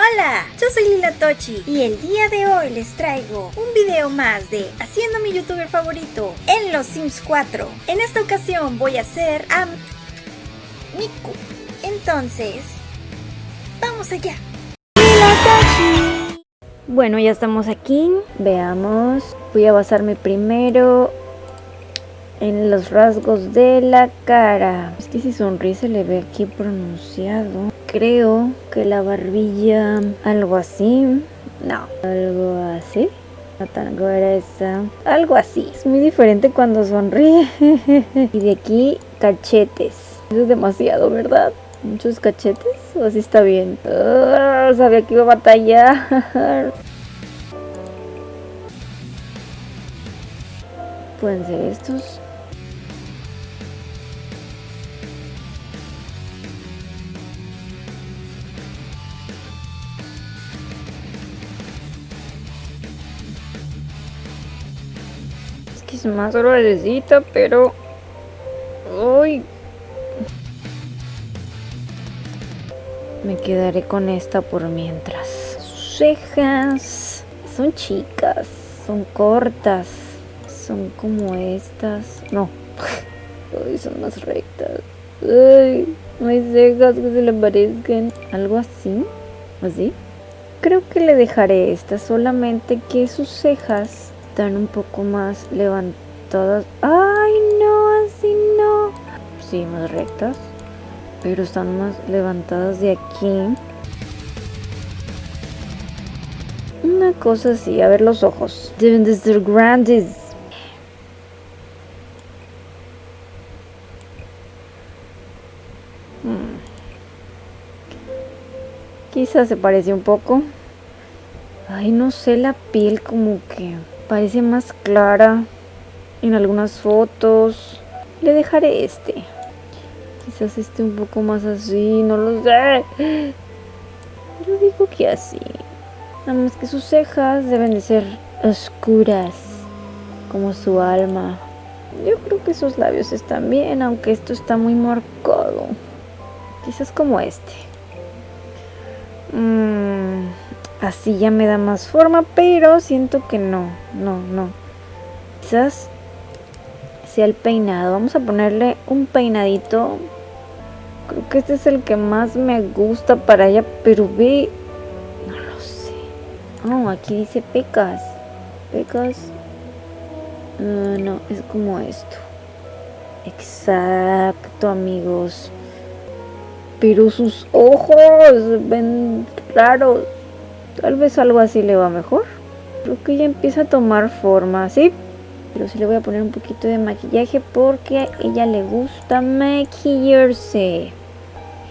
Hola, yo soy Lila Tochi y el día de hoy les traigo un video más de Haciendo mi youtuber favorito en los Sims 4. En esta ocasión voy a hacer a Miku. Entonces, vamos allá. Lila Tochi. Bueno, ya estamos aquí. Veamos. Voy a basarme primero en los rasgos de la cara. Es que si sonríe se le ve aquí pronunciado. Creo que la barbilla, algo así. No, algo así. No tan gruesa. Algo así. Es muy diferente cuando sonríe. y de aquí, cachetes. Eso es demasiado, ¿verdad? Muchos cachetes. ¿O así está bien? Ah, sabía que iba a batallar. Pueden ser estos. Es más gruesita, pero... Uy. Me quedaré con esta por mientras. Sus cejas son chicas, son cortas, son como estas. No, Uy, son más rectas. Ay, no hay cejas que se le parezcan. Algo así, así. Creo que le dejaré esta, solamente que sus cejas están un poco más levantadas. ¡Ay, no! Así no. Sí, más rectas. Pero están más levantadas de aquí. Una cosa así. A ver los ojos. Deben de ser grandes. Hmm. Quizás se parece un poco. Ay, no sé, la piel como que parece más clara en algunas fotos. Le dejaré este. Quizás este un poco más así, no lo sé. Yo digo que así. Nada más que sus cejas deben de ser oscuras, como su alma. Yo creo que sus labios están bien, aunque esto está muy marcado. Quizás como este. Mmm así ya me da más forma, pero siento que no, no, no. Quizás sea el peinado. Vamos a ponerle un peinadito. Creo que este es el que más me gusta para ella, pero ve... No lo sé. Oh, aquí dice pecas. Pecas. Ah, no, es como esto. Exacto, amigos. Pero sus ojos ven raros. Tal vez algo así le va mejor. Creo que ya empieza a tomar forma, ¿sí? Pero sí le voy a poner un poquito de maquillaje porque a ella le gusta maquillarse.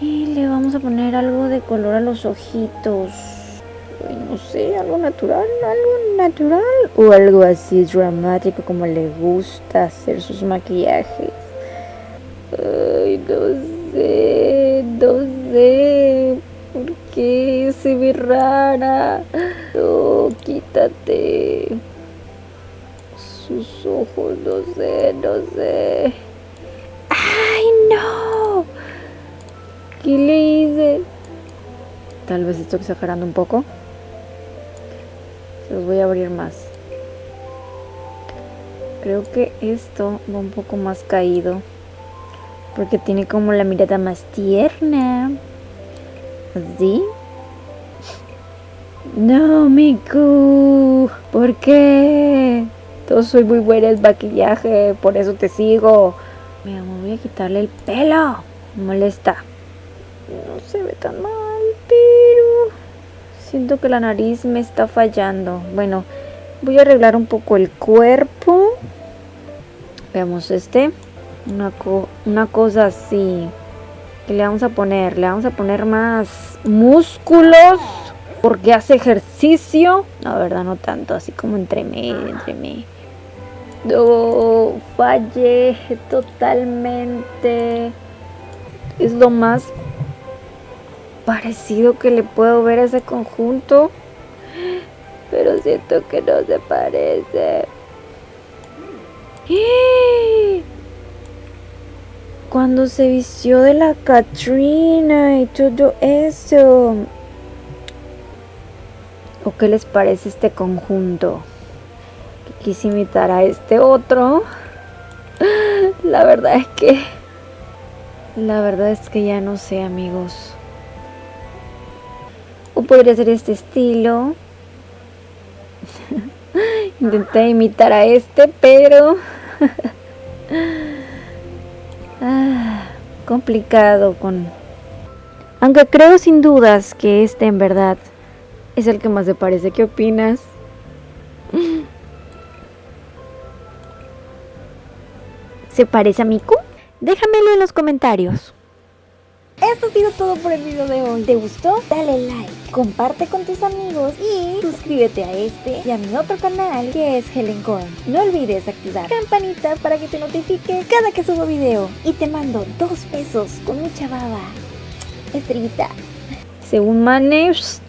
Y le vamos a poner algo de color a los ojitos. no sé, algo natural, algo natural. O algo así dramático como le gusta hacer sus maquillajes. Ay, no sé, no sé. ¿Por qué se ve rara? No, quítate. Sus ojos, no sé, no sé. ¡Ay, no! ¿Qué le hice? Tal vez estoy exagerando un poco. Se los voy a abrir más. Creo que esto va un poco más caído. Porque tiene como la mirada más tierna. No, Miku. ¿Por qué? Yo soy muy buena en maquillaje, por eso te sigo. Me voy a quitarle el pelo. Me molesta. No se ve tan mal, pero... Siento que la nariz me está fallando. Bueno, voy a arreglar un poco el cuerpo. Veamos este. Una, una cosa así le vamos a poner? Le vamos a poner más músculos porque hace ejercicio. No, verdad, no tanto, así como entre medio, entre medio. Fallé totalmente. Es lo más parecido que le puedo ver a ese conjunto. Pero siento que no se parece. ¡Eh! Cuando se vistió de la Katrina y todo eso. ¿O qué les parece este conjunto? Quise imitar a este otro. La verdad es que... La verdad es que ya no sé, amigos. O podría ser este estilo. Intenté imitar a este, pero... ah, complicado con... Aunque creo sin dudas que este en verdad es el que más te parece. ¿Qué opinas? ¿Se parece a Miku? Déjamelo en los comentarios. Esto ha sido todo por el video de hoy. ¿Te gustó? Dale like, comparte con tus amigos y suscríbete a este y a mi otro canal que es Helen Korn. No olvides activar campanita para que te notifique cada que subo video. Y te mando dos pesos con mucha baba. Estrellita. Según Manes